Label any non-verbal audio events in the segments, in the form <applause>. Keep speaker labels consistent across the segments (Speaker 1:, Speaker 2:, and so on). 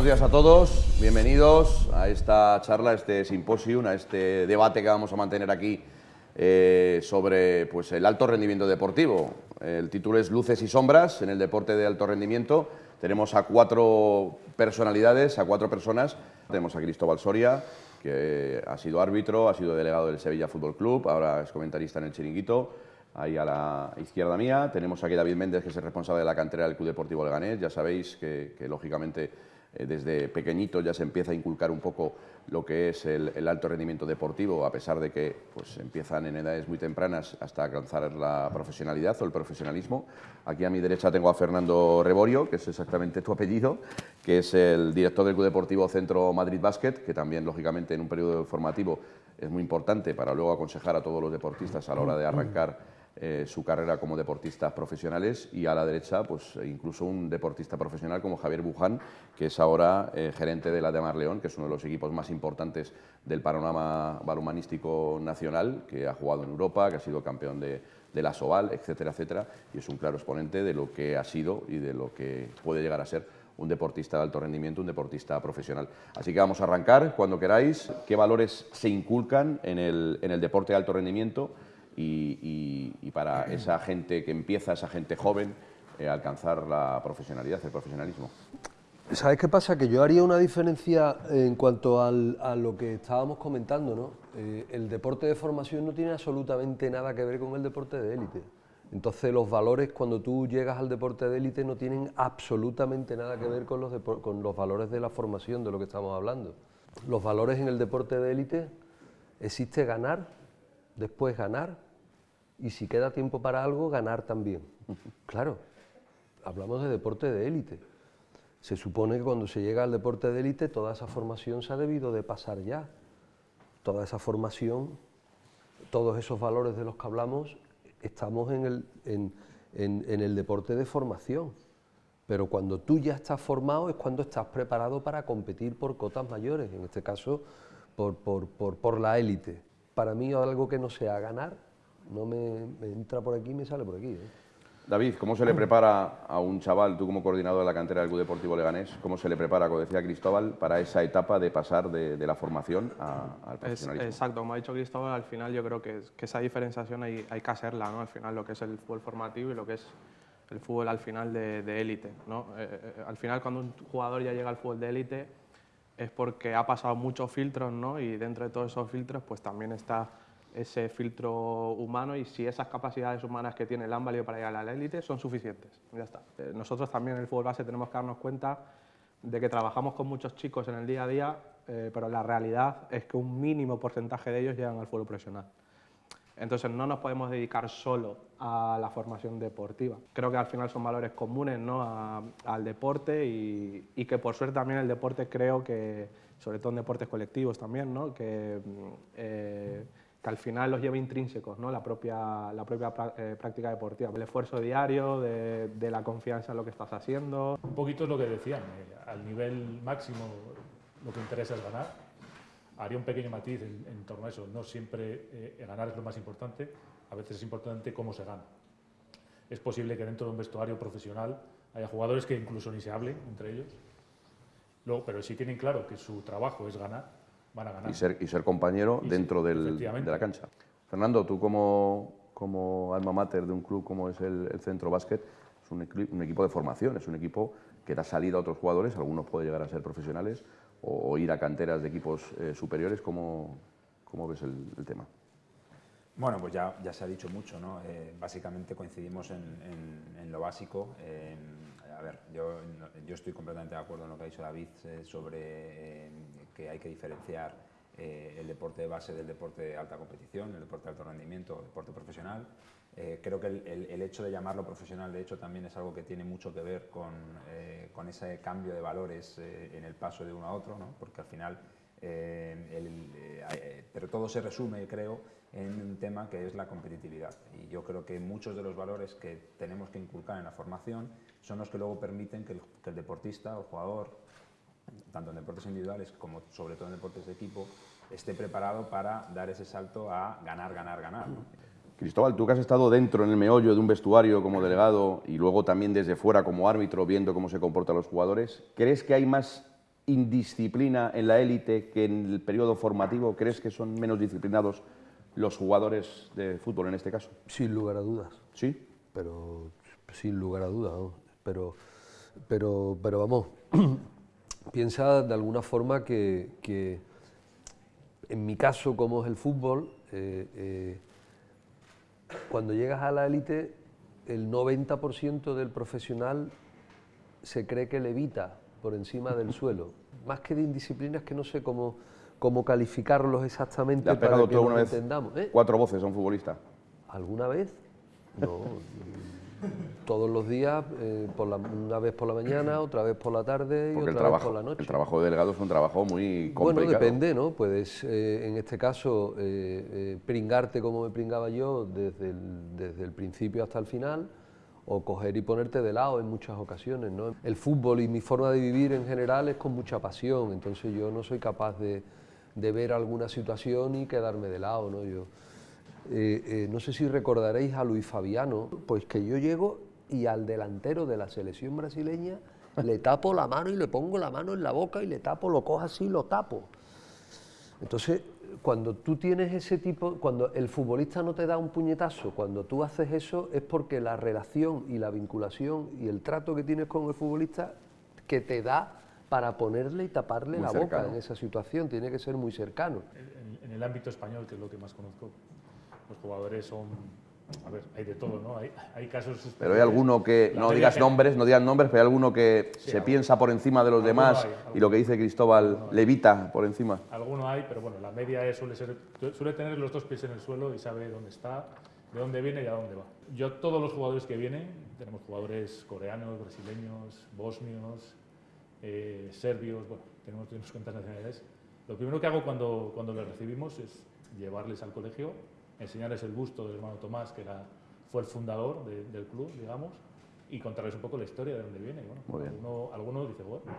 Speaker 1: buenos días a todos. Bienvenidos a esta charla, a este simposium, a este debate que vamos a mantener aquí eh, sobre pues, el alto rendimiento deportivo. El título es Luces y sombras en el deporte de alto rendimiento. Tenemos a cuatro personalidades, a cuatro personas. Tenemos a Cristóbal Soria, que ha sido árbitro, ha sido delegado del Sevilla Fútbol Club, ahora es comentarista en el Chiringuito. Ahí a la izquierda mía tenemos aquí a David Méndez, que es el responsable de la cantera del Club Deportivo Leganés. Ya sabéis que, que lógicamente eh, desde pequeñito ya se empieza a inculcar un poco lo que es el, alto rendimiento deportivo, a pesar de que pues, empiezan en edades muy tempranas hasta alcanzar la profesionalidad o el profesionalismo. Aquí a mi derecha tengo a Fernando Reborio, que es exactamente tu apellido, que es el director del Club Deportivo Centro Madrid Basket, que también, lógicamente, en un periodo formativo es muy importante para luego aconsejar a todos los deportistas a la hora de arrancar eh, su carrera como deportistas profesionales y a la derecha pues incluso un deportista profesional como Javier Buján, que es ahora eh, gerente de la de Mar León, que es uno de los equipos más importantes del panorama balonmanístico nacional, que ha jugado en Europa, que ha sido campeón de, de la Soval, etcétera, etcétera, y es un claro exponente de lo que ha sido y de lo que puede llegar a ser un deportista de alto rendimiento, un deportista profesional. Así que vamos a arrancar cuando queráis. ¿Qué valores se inculcan en el, en el deporte de alto rendimiento? Y, para esa gente que empieza, esa gente joven, eh, alcanzar la profesionalidad, el profesionalismo.
Speaker 2: ¿Sabes qué pasa? Que yo haría una diferencia en cuanto a lo que estábamos comentando, ¿no? Eh, el deporte de formación no tiene absolutamente nada que ver con el deporte de élite. Entonces los valores cuando tú llegas al deporte de élite no tienen absolutamente nada que ver con los, con los valores de la formación de lo que estamos hablando. Los valores en el deporte de élite existe ganar, después ganar y si queda tiempo para algo, ganar también. <laughs> Claro, hablamos de deporte de élite. Se supone que cuando se llega al deporte de élite toda esa formación se ha debido de pasar ya. Toda esa formación, todos esos valores de los que hablamos, estamos en el, en, el deporte de formación. Pero cuando tú ya estás formado es cuando estás preparado para competir por cotas mayores, en este caso por, por, por la élite para mí algo que no sea ganar, no me, entra por aquí y me sale por aquí. ¿eh?
Speaker 1: David, ¿cómo se le prepara a un chaval, tú como coordinador de la cantera del Club Deportivo Leganés, cómo se le prepara, como decía Cristóbal, para esa etapa de pasar de, la formación al profesionalismo?
Speaker 3: exacto, como ha dicho Cristóbal, al final yo creo que, esa diferenciación hay, hay, que hacerla, ¿no? Al final lo que es el fútbol formativo y lo que es el fútbol al final de élite, ¿no? Eh, eh, al final cuando un jugador ya llega al fútbol de élite, es porque ha pasado muchos filtros, ¿no? Y dentro de todos esos filtros, pues también está ese filtro humano y si esas capacidades humanas que tiene el han para llegar a la élite son suficientes. Ya está. Eh, nosotros también en el fútbol base tenemos que darnos cuenta de que trabajamos con muchos chicos en el día a día, eh, pero la realidad es que un mínimo porcentaje de ellos llegan al fútbol profesional. Entonces no nos podemos dedicar solo a la formación deportiva. Creo que al final son valores comunes ¿no? al deporte y, que por suerte también el deporte creo que, sobre todo en deportes colectivos también, ¿no? que, eh, que al final los lleva intrínsecos, ¿no? la propia, la propia eh, práctica deportiva, el esfuerzo diario, de, de, la confianza en lo que estás haciendo.
Speaker 4: Un poquito es lo que decían, eh, al nivel máximo lo que interesa es ganar haría un pequeño matiz en, torno a eso. No siempre eh, ganar es lo más importante, a veces es importante cómo se gana. Es posible que dentro de un vestuario profesional haya jugadores que incluso ni se hablen entre ellos, Luego, pero si tienen claro que su trabajo es ganar, van a ganar.
Speaker 1: Y ser, y ser compañero dentro del, de la cancha. Fernando, tú como, como alma mater de un club como es el, Centro Básquet, es un, un, equipo de formación, es un equipo que da salida a otros jugadores, algunos pueden llegar a ser profesionales, o, ir a canteras de equipos eh, superiores? ¿Cómo, ¿Cómo, ves el, tema?
Speaker 5: Bueno, pues ya, ya, se ha dicho mucho, ¿no? Eh, básicamente coincidimos en, en, lo básico. a ver, yo, yo, estoy completamente de acuerdo en lo que ha dicho David eh, sobre que hay que diferenciar el deporte de base del deporte de alta competición, el deporte de alto rendimiento, el deporte profesional. Eh, creo que el, hecho de llamarlo profesional, de hecho, también es algo que tiene mucho que ver con, eh, con ese cambio de valores eh, en el paso de uno a otro, ¿no? porque al final, pero todo se resume, creo, en un tema que es la competitividad. Y yo creo que muchos de los valores que tenemos que inculcar en la formación son los que luego permiten que el, deportista o jugador, tanto en deportes individuales como sobre todo en deportes de equipo, esté preparado para dar ese salto a ganar, ganar, ganar.
Speaker 1: Cristóbal, tú que has estado dentro en el meollo de un vestuario como delegado y luego también desde fuera como árbitro viendo cómo se comportan los jugadores, ¿crees que hay más indisciplina en la élite que en el periodo formativo? ¿Crees que son menos disciplinados los jugadores de fútbol en este caso?
Speaker 2: Sin lugar a dudas.
Speaker 1: ¿Sí?
Speaker 2: Pero sin lugar a dudas, ¿no? Pero, pero, pero vamos, piensa de alguna forma que, que, en mi caso, como es el fútbol, eh, eh, cuando llegas a la élite, el 90% del profesional se cree que levita por encima del suelo. Más que de indisciplinas que no sé cómo, cómo calificarlos exactamente
Speaker 1: ¿Le ha
Speaker 2: para que
Speaker 1: tú vez
Speaker 2: entendamos. ¿eh?
Speaker 1: cuatro voces a un futbolista?
Speaker 2: ¿Alguna vez? No. <laughs> Todos los días, eh, por la- una vez por la mañana, <clears throat> otra vez por la tarde y
Speaker 1: Porque
Speaker 2: otra vez por la noche.
Speaker 1: el trabajo de delegado es un trabajo muy complicado.
Speaker 2: Bueno, depende, ¿no? Puedes, eh, en este caso, eh, eh, pringarte como me pringaba yo desde el, desde el principio hasta el final, o coger y ponerte de lado en muchas ocasiones, ¿no? El fútbol y mi forma de vivir en general es con mucha pasión, entonces yo no soy capaz de, de ver alguna situación y quedarme de lado, ¿no? Yo, eh, eh, no sé si recordaréis a Luis Fabiano, pues que yo llego y al delantero de la selección brasileña le tapo la mano y le pongo la mano en la boca y le tapo, lo cojo así y lo tapo. Entonces, cuando tú tienes ese tipo, cuando el futbolista no te da un puñetazo, cuando tú haces eso es porque la relación y la vinculación y el trato que tienes con el futbolista que te da para ponerle y taparle
Speaker 1: Muy
Speaker 2: la
Speaker 1: cercano.
Speaker 2: boca en esa situación, tiene que ser muy cercano.
Speaker 4: En, en el ámbito español, que es lo que más conozco, los jugadores son, a ver, hay de todo, ¿no? Hay, hay casos...
Speaker 1: Pero hay alguno que, no digas
Speaker 4: que-
Speaker 1: nombres, no digas nombres, pero hay alguno que
Speaker 4: Sí,
Speaker 1: se piensa por encima de los demás
Speaker 4: hay,
Speaker 1: y lo que dice Cristóbal levita por encima.
Speaker 4: Alguno hay, pero bueno, la media es- suele, ser, suele tener los dos pies en el suelo y sabe dónde está, de dónde viene y a dónde va. Yo, todos los jugadores que vienen, tenemos jugadores coreanos, brasileños, bosnios, eh, serbios, bueno, tenemos unas cuantas nacionalidades. Lo primero que hago cuando, cuando les recibimos es llevarles al colegio, enseñarles el busto del hermano Tomás, que era, fue el fundador de- del club, digamos, y contarles un poco la historia de dónde viene. Bueno,
Speaker 1: Muy bien.
Speaker 4: Alguno, alguno dice, bueno, pues,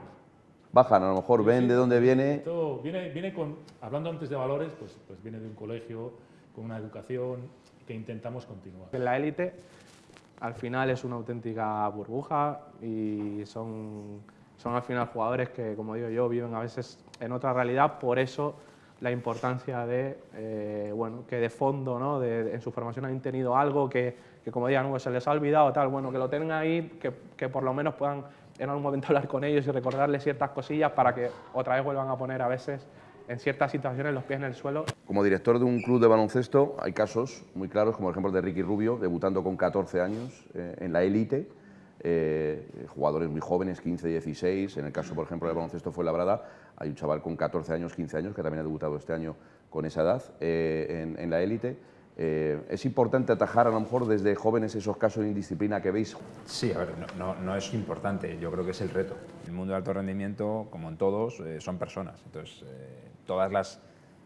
Speaker 1: Bajan, a lo mejor ven
Speaker 4: Sí,
Speaker 1: de dónde viene.
Speaker 4: esto viene, viene con, hablando antes de valores, pues, pues viene de un colegio, con una educación que intentamos continuar.
Speaker 3: La élite, al final es una auténtica burbuja y son, son al final jugadores que, como digo yo, viven a veces en otra realidad, por eso la importancia de, eh, bueno, que de fondo, ¿no? de, en su formación han tenido algo que, que como digan, "Uh, se les ha olvidado, tal, bueno, que lo tengan ahí, que, que por lo menos puedan en algún momento <laughs> hablar con ellos y recordarles ciertas cosillas para que otra vez vuelvan a poner a veces en ciertas situaciones los pies en el suelo.
Speaker 1: Como director de un club de baloncesto hay casos muy claros, como el ejemplo de Ricky Rubio, debutando con 14 años eh, en la élite, eh, jugadores muy jóvenes, 15, 16, en el caso, por ejemplo, del baloncesto fue Labrada, hay un chaval con 14 años, 15 años, que también ha debutado este año con esa edad eh, en, en la élite. Eh, es importante atajar a lo mejor desde jóvenes esos casos de indisciplina que veis.
Speaker 5: Sí, a ver, no, no- no es importante, yo creo que es el reto. El mundo de alto rendimiento, como en todos, eh, son personas. Entonces, eh, todas las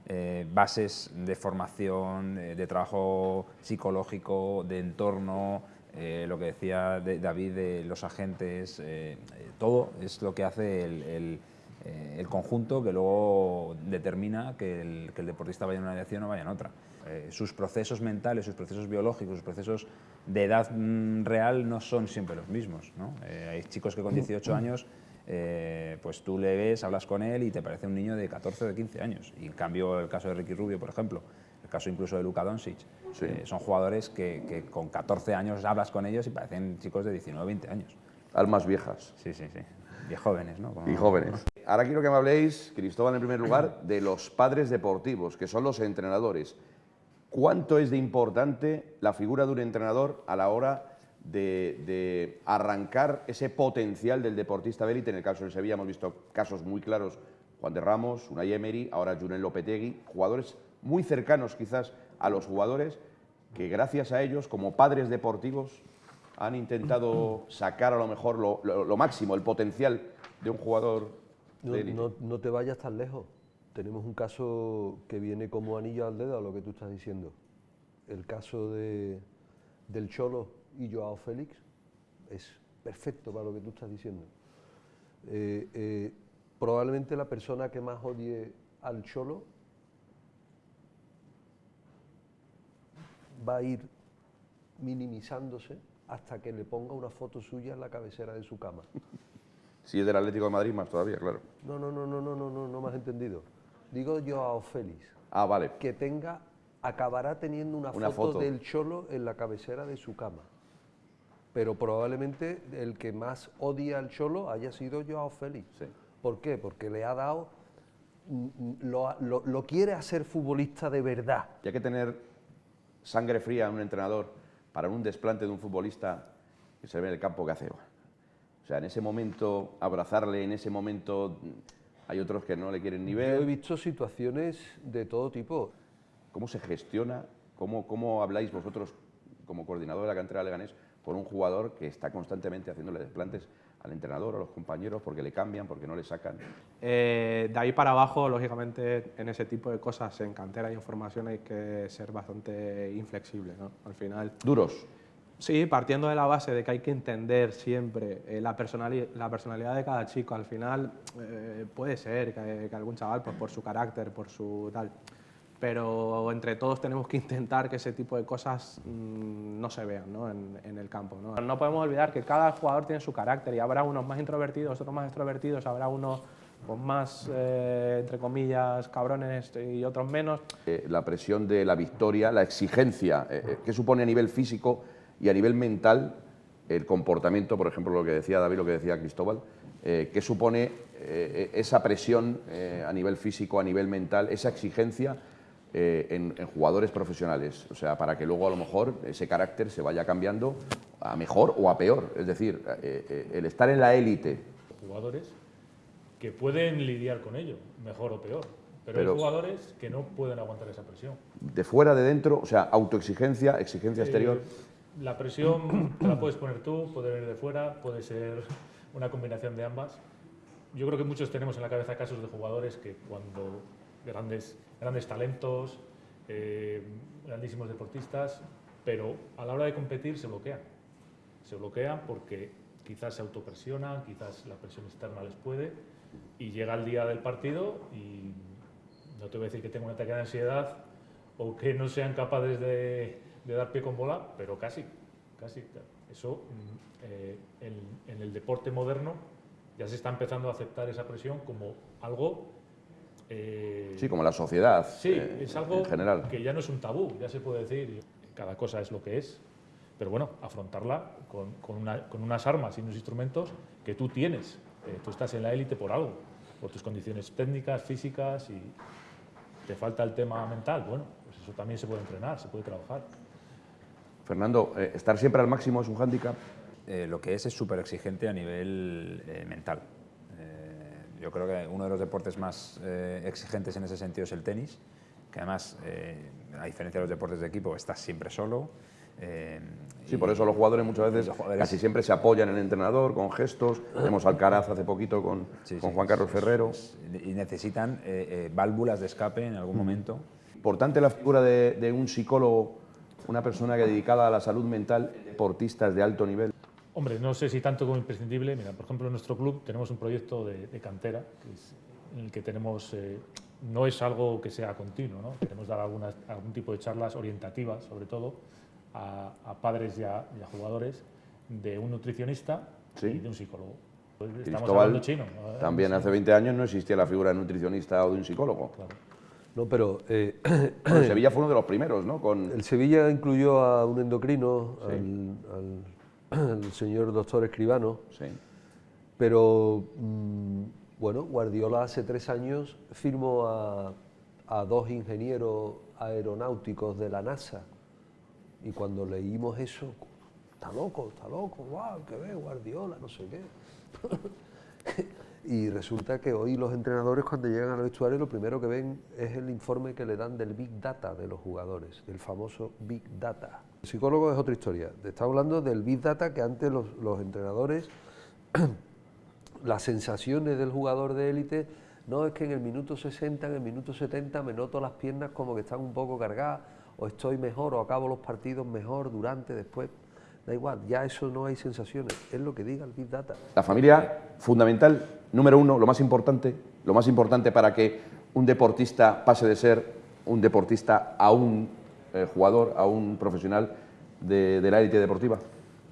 Speaker 5: eh, bases de formación, eh, de trabajo psicológico, de entorno, eh, lo que decía de- David de los agentes, eh, eh, todo es lo que hace el, el, eh, el conjunto que luego determina que el, que el deportista vaya en una dirección o vaya en otra. Eh, sus procesos mentales, sus procesos biológicos, sus procesos de edad mm, real no son siempre los mismos. ¿no? Eh, hay chicos que con 18 años, eh, pues tú le ves, hablas con él y te parece un niño de 14 o de 15 años. Y en cambio, el caso de Ricky Rubio, por ejemplo, el caso incluso de Luka Doncic,
Speaker 1: Sí.
Speaker 5: eh, son jugadores que, que con 14 años hablas con ellos y parecen chicos de 19 o 20 años.
Speaker 1: Almas viejas
Speaker 5: Sí, sí, sí. Y jóvenes, ¿no? Como-
Speaker 1: y jóvenes. Ahora quiero que me habléis, Cristóbal, en primer lugar, de los padres deportivos, que son los entrenadores. ¿Cuánto es de importante la figura de un entrenador a la hora de, de arrancar ese potencial del deportista de élite? En el caso del Sevilla hemos visto casos muy claros, Juan de Ramos, Unai Emery, ahora Julen Lopetegui, jugadores muy cercanos quizás a los jugadores que gracias a ellos, como padres deportivos, han intentado sacar a lo mejor lo, lo- lo máximo, el potencial de un jugador
Speaker 2: No,
Speaker 1: de élite.
Speaker 2: no- no te vayas tan lejos. Tenemos un caso que viene como anillo al dedo a lo que tú estás diciendo. El caso de, del Cholo y Joao Félix es perfecto para lo que tú estás diciendo. Eh, eh, probablemente la persona que más odie al Cholo va a ir minimizándose hasta que le ponga una foto suya en la cabecera de su cama. <laughs>
Speaker 1: Si es del Atlético de Madrid, más todavía, claro.
Speaker 2: No, no, no, no, no, no, no, no me has entendido. Digo Joao Félix,
Speaker 1: Ah, vale.
Speaker 2: que tenga, acabará teniendo una,
Speaker 1: Una
Speaker 2: foto,
Speaker 1: foto.
Speaker 2: del Cholo en la cabecera de su cama. Pero probablemente el que más odia al Cholo haya sido Joao Félix.
Speaker 1: Sí.
Speaker 2: ¿Por qué? Porque le ha dado, mm, mm, lo, lo- lo quiere hacer futbolista de verdad.
Speaker 1: Y hay que tener sangre fría en un entrenador para un desplante de un futbolista que se ve en el campo que hace. O sea, en ese momento, abrazarle, en ese momento mm, hay otros que no le quieren ni
Speaker 2: Yo he
Speaker 1: ver.
Speaker 2: visto situaciones de todo tipo.
Speaker 1: ¿Cómo se gestiona? ¿Cómo, ¿Cómo habláis vosotros, como coordinador de la cantera de Leganés, con un jugador que está constantemente haciéndole desplantes al entrenador, a los compañeros, porque le cambian, porque no le sacan?
Speaker 3: Eh, de ahí para abajo, lógicamente, en ese tipo de cosas, en cantera y en formación, hay que ser bastante inflexible. ¿no? Al final,
Speaker 1: Duros.
Speaker 3: sí, partiendo de la base de que hay que entender siempre eh, la, personali- la personalidad de cada chico. Al final, eh, puede ser que, que algún chaval, pues, por su carácter, por su tal. Pero entre todos tenemos que <laughs> intentar que ese tipo de cosas mm, no se vean ¿no? En, el campo. ¿no? podemos olvidar que cada jugador tiene su carácter y habrá unos más introvertidos, otros más extrovertidos, habrá unos más, eh, entre comillas, cabrones y otros menos.
Speaker 1: Eh, la presión de la victoria, la exigencia, eh, eh, ¿qué supone a nivel físico y a nivel mental el comportamiento, por ejemplo, lo que decía David, lo que decía Cristóbal, ¿qué supone esa presión a nivel físico, a nivel mental, esa exigencia eh, en, en jugadores profesionales? O sea, para que luego a lo mejor ese carácter se vaya cambiando a mejor o a peor. Es decir, eh, eh, el estar en la élite,
Speaker 4: jugadores que pueden lidiar con ello, mejor o peor. Pero,
Speaker 1: Pero-
Speaker 4: hay jugadores que no pueden aguantar esa presión.
Speaker 1: de fuera, de dentro, o sea, autoexigencia, exigencia exterior.
Speaker 4: Eh, la presión <coughs> te la puedes poner tú, puede venir de fuera, puede ser una combinación de ambas. Yo creo que muchos tenemos en la cabeza casos de jugadores que cuando grandes, grandes talentos, eh, grandísimos deportistas, pero a la hora de competir se bloquean. Se bloquean porque quizás se autopresionan, quizás la presión externa les puede, y llega el día del partido y no te voy a decir que tenga un ataque de ansiedad o que no sean capaces de, de dar pie con bola, pero casi, casi. Eso mm, eh, en, en el deporte moderno ya se está empezando a aceptar esa presión como algo... eh,
Speaker 1: Sí, como la sociedad
Speaker 4: Sí,
Speaker 1: eh,
Speaker 4: es algo
Speaker 1: en general.
Speaker 4: que ya no es un tabú, ya se puede decir, cada cosa es lo que es, pero bueno, afrontarla con, con una- con unas armas y unos instrumentos que tú tienes. Eh, tú estás en la élite por algo, por tus condiciones técnicas, físicas y te falta el tema mental. Bueno, pues eso también se puede entrenar, se puede trabajar.
Speaker 1: Fernando, eh, estar siempre al máximo es un hándicap.
Speaker 5: Eh, lo que es es súper exigente a nivel eh, mental. Yo creo que uno de los deportes más eh, exigentes en ese sentido es el tenis, que además, eh, a diferencia de los deportes de equipo, estás siempre solo. eh,
Speaker 1: Sí,
Speaker 5: y-
Speaker 1: por eso los jugadores muchas veces
Speaker 5: jugadores-
Speaker 1: casi siempre se apoyan en el entrenador con gestos. <coughs> Vemos al Caraz hace poquito con,
Speaker 5: Sí,
Speaker 1: con
Speaker 5: sí,
Speaker 1: Juan Carlos Ferrero.
Speaker 5: y necesitan válvulas de escape en algún momento.
Speaker 1: Importante la figura de, de un psicólogo, una persona que dedicada a la salud mental, deportistas de alto nivel.
Speaker 4: Hombre, no sé si tanto como imprescindible. Mira, por ejemplo, en nuestro club tenemos un proyecto de, de cantera, que es- en el que tenemos, eh, no es algo que sea continuo, ¿no? Queremos dar algunas, algún tipo de charlas orientativas, sobre todo, a, a padres y a, y a jugadores, de un nutricionista
Speaker 1: Sí.
Speaker 4: y de un psicólogo. Pues estamos hablando chino. ¿no?
Speaker 1: También hace 20 años no existía la figura de nutricionista o de un psicólogo.
Speaker 4: Claro.
Speaker 2: No, pero eh,
Speaker 1: Bueno, Sevilla fue uno de los primeros, ¿no? Con,
Speaker 2: el Sevilla incluyó a un endocrino, al, al- <clears throat> al señor doctor Escribano,
Speaker 1: sí.
Speaker 2: pero mm, bueno, Guardiola hace tres años firmó a, a dos ingenieros aeronáuticos de la NASA y cuando leímos eso, está loco, está loco, wow, que ve Guardiola, no sé qué. <laughs> y resulta que hoy los entrenadores cuando llegan al vestuario lo primero que ven es el informe que le dan del Big Data de los jugadores, del famoso Big Data. El psicólogo es otra historia, está hablando del Big Data que antes los, los entrenadores <clears throat> las sensaciones del jugador de élite, no es que en el minuto 60, en el minuto 70 me noto las piernas como que están un poco cargadas, o estoy mejor, o acabo los partidos mejor, durante, después. Da igual, ya eso no hay sensaciones, es lo que diga el Big Data.
Speaker 1: La familia, fundamental, número uno, lo más importante, lo más importante para que un deportista pase de ser un deportista a un eh, jugador, a un profesional de, la élite deportiva.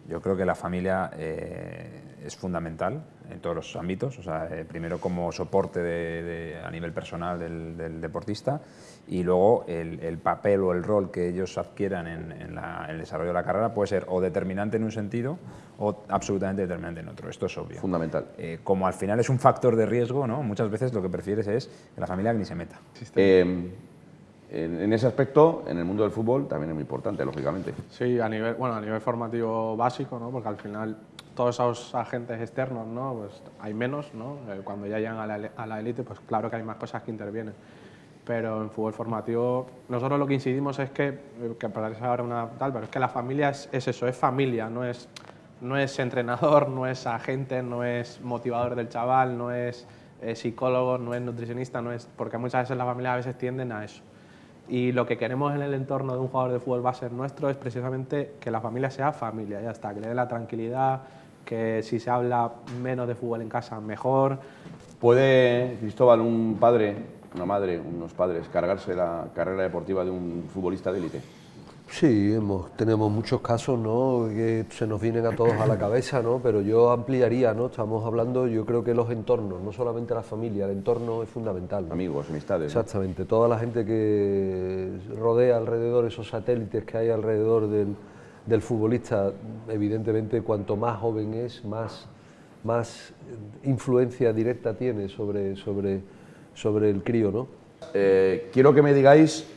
Speaker 5: Yo creo que la familia eh, es fundamental. En todos los ámbitos, o sea, eh, primero como soporte de- de- a nivel personal del, del deportista y luego el, el papel o el rol que ellos adquieran en, en la- en el desarrollo de la carrera puede ser o determinante en un sentido o absolutamente determinante en otro, esto es obvio.
Speaker 1: Fundamental.
Speaker 5: Eh, como al final es un factor de riesgo, ¿no? muchas veces lo que prefieres es que la familia ni se meta.
Speaker 1: Eh, en, en ese aspecto, en el mundo del fútbol, también es muy importante, lógicamente.
Speaker 3: Sí, a nivel, bueno, a nivel formativo básico, ¿no? porque al final todos esos agentes externos, ¿no? pues hay menos, ¿no? Eh, cuando ya llegan a la, élite, pues claro que hay más cosas que intervienen. Pero en fútbol formativo, nosotros lo que incidimos es que, eh, que parece ahora una tal, pero es que la familia es, es eso, es familia, no es, no es entrenador, no es agente, no es motivador del chaval, no es eh, psicólogo, no es nutricionista, no es, porque muchas veces las familias a veces tienden a eso. Y lo que queremos en el entorno de un jugador de fútbol base nuestro es precisamente que la familia sea familia, ya está, que le dé la tranquilidad, que si se habla menos de fútbol en casa, mejor.
Speaker 1: ¿Puede, Cristóbal, un padre, una madre, unos padres, cargarse la carrera deportiva de un futbolista de élite?
Speaker 2: Sí, hemos, tenemos muchos casos ¿no? que se nos vienen a todos a la cabeza, ¿no? pero yo ampliaría, ¿no? estamos hablando, yo creo que los entornos, no solamente la familia, el entorno es fundamental. ¿no?
Speaker 1: Amigos, amistades. ¿no?
Speaker 2: Exactamente, toda la gente que rodea alrededor, esos satélites que hay alrededor del, del futbolista, evidentemente cuanto más joven es, más, más influencia directa tiene sobre, sobre, sobre el crío. ¿no?
Speaker 1: Eh, quiero que me digáis,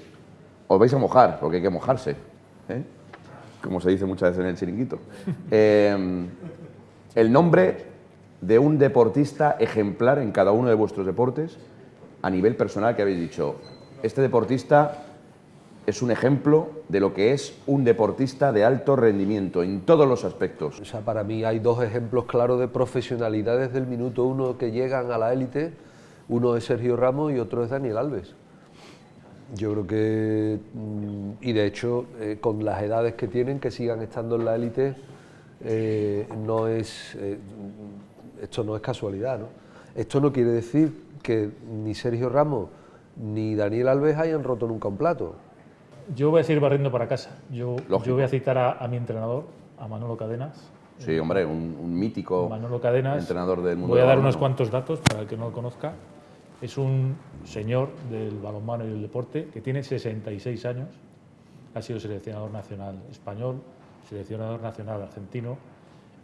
Speaker 1: os vais a mojar, porque hay que mojarse, ¿eh? como se dice muchas veces en el chiringuito. <laughs> Eh, el nombre de un deportista ejemplar en cada uno de vuestros deportes, a nivel personal, que habéis dicho, este deportista es un ejemplo de lo que es un deportista de alto rendimiento en todos los aspectos.
Speaker 2: O sea, para mí hay dos ejemplos claros de profesionalidad desde el minuto uno que llegan a la élite. Uno es Sergio Ramos y otro es Daniel Alves. Yo creo que, mm, y de hecho, eh, con las edades que tienen, que sigan estando en la élite, eh, no es, eh, esto no es casualidad. ¿no? Esto no quiere decir que ni Sergio Ramos ni Daniel Alves hayan roto nunca un plato.
Speaker 4: Yo voy a seguir barriendo para casa. Yo, voy a citar a, a mi entrenador, a Manolo Cadenas.
Speaker 1: Sí, hombre, un, un mítico
Speaker 4: Manolo Cadenas.
Speaker 1: entrenador del mundo
Speaker 4: Voy a dar unos cuantos datos para el que no lo conozca. Es un señor del balonmano y del deporte que tiene 66 años. Ha sido seleccionador nacional español, seleccionador nacional argentino.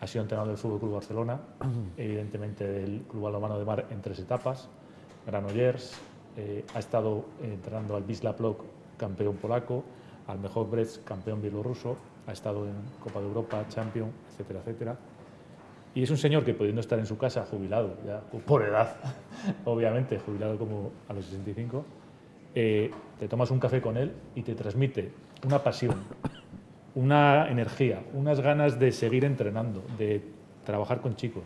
Speaker 4: Ha sido entrenador del Fútbol Club Barcelona, <clears throat> evidentemente del Club Balonmano de Mar en tres etapas. Granollers, eh, ha estado entrenando al Wisla Plock, campeón polaco, al mejor Brest, campeón bielorruso. Ha estado en Copa de Europa, Champion, etcétera, etcétera. Y es un señor que pudiendo estar en su casa jubilado, ya por edad, <laughs> obviamente, jubilado como a los 65, eh, te tomas un café con él y te transmite una pasión, una energía, unas ganas de seguir entrenando, de trabajar con chicos,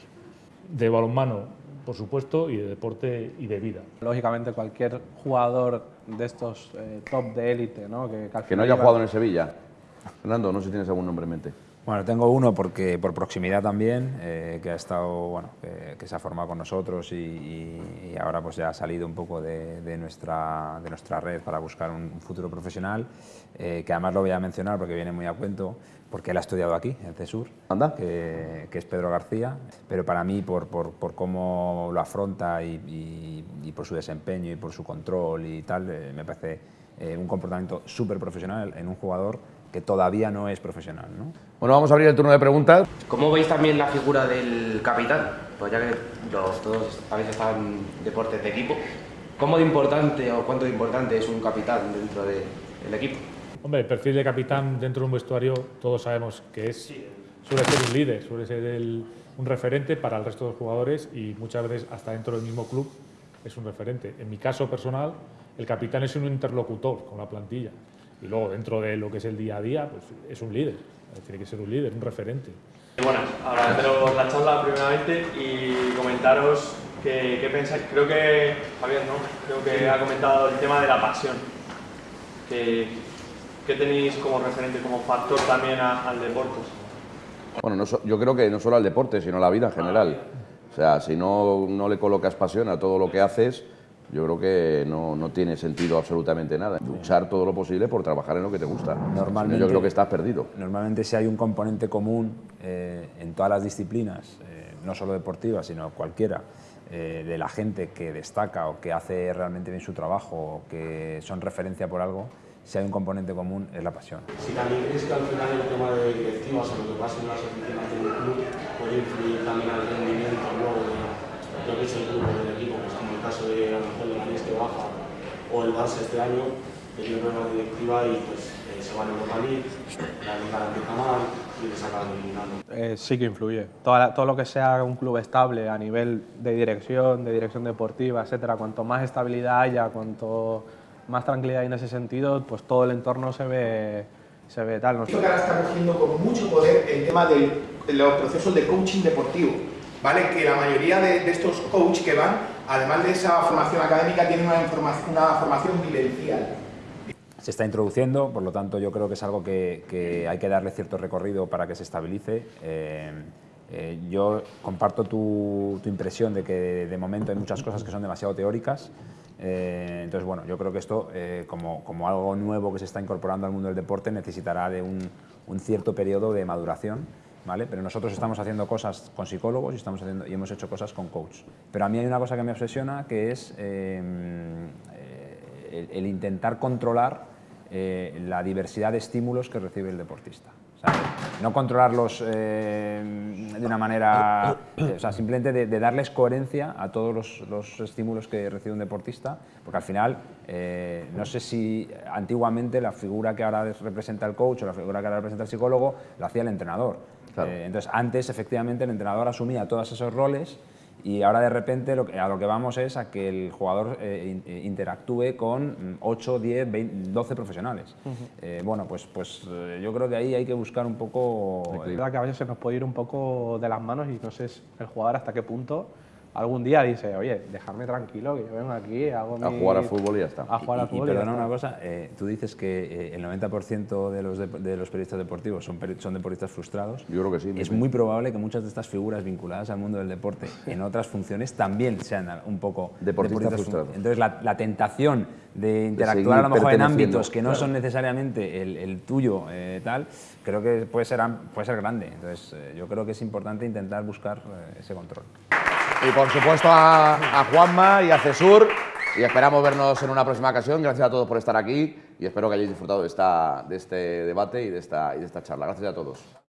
Speaker 4: de balonmano, por supuesto, y de deporte y de vida.
Speaker 3: Lógicamente cualquier jugador de estos eh, top de élite, ¿no? que, al
Speaker 1: Que no haya
Speaker 3: lleva-
Speaker 1: jugado en el Sevilla. Fernando, no sé si tienes algún nombre en mente.
Speaker 5: Bueno, tengo uno porque por proximidad también, eh, que ha estado, bueno, que, que se ha formado con nosotros y, y- y ahora pues ya ha salido un poco de, de nuestra, de nuestra red para buscar un, un futuro profesional, eh, que además lo voy a mencionar porque viene muy a cuento, porque él ha estudiado aquí, en CESUR,
Speaker 1: Anda.
Speaker 5: que, que es Pedro García, pero para mí por, por, por cómo lo afronta y, y- por su desempeño y por su control y tal, eh, me parece un comportamiento súper profesional en un jugador que todavía no es profesional. ¿no?
Speaker 1: Bueno, vamos a abrir el turno de preguntas.
Speaker 6: ¿Cómo veis también la figura del capitán? Pues ya que los, todos habéis estado en deportes de equipo, ¿cómo de importante o cuánto de importante es un capitán dentro de- del equipo?
Speaker 4: Hombre, el perfil de capitán dentro de un vestuario todos sabemos que es, suele ser un líder, suele ser el- un referente para el resto de los jugadores y muchas veces hasta dentro del mismo club es un referente. En mi caso personal, el capitán es un interlocutor con la plantilla y luego dentro de lo que es el día a día, pues es un líder, tiene que ser un líder, un referente.
Speaker 7: Buenas, agradeceros la charla primeramente y comentaros que, qué pensáis. Creo que Javier, ¿no? Creo que ha comentado el tema de la pasión. Que, que tenéis como referente, como factor también a- al deporte.
Speaker 1: Bueno, no so- yo creo que no solo al deporte, sino a la vida en general. O sea, si no, no le colocas pasión a todo lo que haces, yo creo que no, no tiene sentido absolutamente nada. Luchar todo lo posible por trabajar en lo que te gusta.
Speaker 5: Normalmente-
Speaker 1: yo creo que estás perdido.
Speaker 5: Normalmente si hay un componente común eh, en todas las disciplinas, eh, no solo deportiva, sino cualquiera, eh, de la gente que destaca o que hace realmente bien su trabajo o que son referencia por algo, si hay un componente común es la pasión.
Speaker 8: Si también crees que al final el tema de directivas o lo que pasa en las oficinas del club puede influir también al rendimiento luego de lo que es el grupo del equipo, pues como el caso de a lo mejor que baja o el Barça este año, que tiene problemas de directiva y pues eh, se va a Europa League, la liga la empieza mal y les acaban eliminando.
Speaker 3: Eh, sí que influye. Toda la- todo lo que sea un club estable a nivel de dirección, de dirección deportiva, etcétera, cuanto más estabilidad haya, cuanto más tranquilidad hay en ese sentido, pues todo el entorno se ve, se ve tal.
Speaker 9: Esto que ahora está cogiendo con mucho poder el tema de los procesos de coaching deportivo, ¿vale? Que la mayoría de, de estos coaches que van, además de esa formación académica, tienen una, formación vivencial.
Speaker 5: se está introduciendo, por lo tanto yo creo que es algo que, hay que darle cierto recorrido para que se estabilice. Eh, eh, yo comparto tu, impresión de que de momento hay muchas cosas que son demasiado teóricas. Eh, entonces, bueno, yo creo que esto, como, como algo nuevo que se está incorporando al mundo del deporte, necesitará de un, un cierto periodo de maduración. ¿Vale? Pero nosotros estamos haciendo cosas con psicólogos y, estamos haciendo, y hemos hecho cosas con coach. Pero a mí hay una cosa que me obsesiona que es eh, el, el intentar controlar eh, la diversidad de estímulos que recibe el deportista. No controlarlos eh, de una manera, eh, o sea, simplemente de, de darles coherencia a todos los, los estímulos que recibe un deportista, porque al final, eh, no sé si antiguamente la figura que ahora representa el coach o la figura que ahora representa el psicólogo, la hacía el entrenador.
Speaker 1: Claro.
Speaker 5: Eh, entonces, antes, efectivamente, el entrenador asumía todos esos roles y ahora de repente lo que- a lo que vamos es a que el jugador eh, eh, interactúe con mm, 8, 10, 20, 12 profesionales. Eh, bueno, pues, pues yo creo que ahí hay que buscar un poco...
Speaker 3: Es verdad que a veces se nos puede ir un poco de las manos y no sé el jugador hasta qué punto algún día dice, oye, dejarme tranquilo, que yo vengo aquí, hago
Speaker 1: A
Speaker 3: mi-
Speaker 1: jugar al fútbol y ya está.
Speaker 3: A jugar al
Speaker 5: Y- y,
Speaker 3: fútbol. y ya
Speaker 5: perdona
Speaker 3: está.
Speaker 5: una cosa, eh, tú dices que eh, el 90% de los, dep- de los periodistas deportivos son, peri- son deportistas frustrados.
Speaker 1: Yo creo que sí,
Speaker 5: Es muy probable que muchas de estas figuras vinculadas al mundo del deporte en otras funciones también sean un poco
Speaker 1: Deportistas
Speaker 5: fru-
Speaker 1: frustrados.
Speaker 5: Entonces la, la tentación de interactuar a lo mejor en ámbitos que no
Speaker 1: claro.
Speaker 5: son necesariamente el, el tuyo eh, tal, creo que puede ser, puede ser grande. Entonces eh, yo creo que es importante intentar buscar eh, ese control.
Speaker 1: Y por supuesto a, Juanma y a Cesur. Y esperamos vernos en una próxima ocasión. Gracias a todos por estar aquí y espero que hayáis disfrutado de, esta, de este debate y de esta, y de esta charla. Gracias a todos.